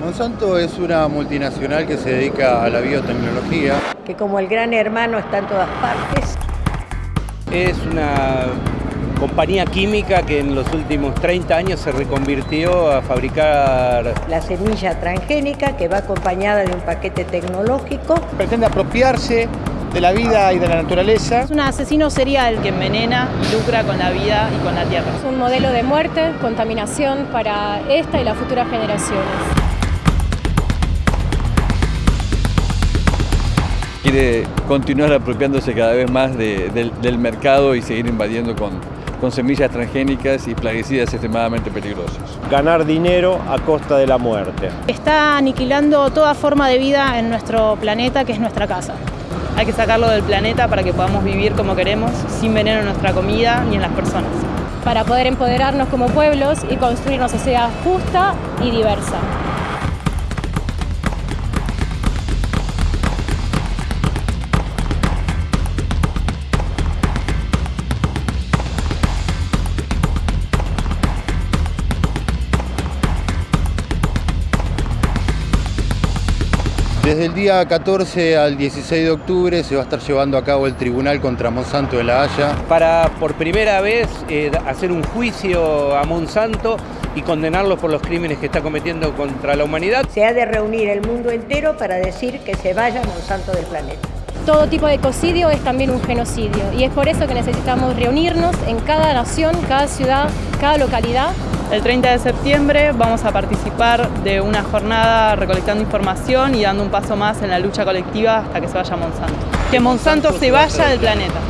Monsanto es una multinacional que se dedica a la biotecnología. Que como el gran hermano está en todas partes. Es una compañía química que en los últimos 30 años se reconvirtió a fabricar... La semilla transgénica que va acompañada de un paquete tecnológico. Pretende apropiarse de la vida y de la naturaleza. Es un asesino serial que envenena y lucra con la vida y con la tierra. Es un modelo de muerte, contaminación para esta y las futuras generaciones. Quiere continuar apropiándose cada vez más de, del, del mercado y seguir invadiendo con, con semillas transgénicas y plaguicidas extremadamente peligrosos. Ganar dinero a costa de la muerte. Está aniquilando toda forma de vida en nuestro planeta, que es nuestra casa. Hay que sacarlo del planeta para que podamos vivir como queremos, sin veneno en nuestra comida ni en las personas. Para poder empoderarnos como pueblos y construir una sociedad justa y diversa. Desde el día 14 al 16 de octubre se va a estar llevando a cabo el tribunal contra Monsanto de La Haya. Para por primera vez eh, hacer un juicio a Monsanto y condenarlo por los crímenes que está cometiendo contra la humanidad. Se ha de reunir el mundo entero para decir que se vaya Monsanto del planeta. Todo tipo de ecocidio es también un genocidio y es por eso que necesitamos reunirnos en cada nación, cada ciudad, cada localidad el 30 de septiembre vamos a participar de una jornada recolectando información y dando un paso más en la lucha colectiva hasta que se vaya Monsanto. Que Monsanto se vaya del planeta.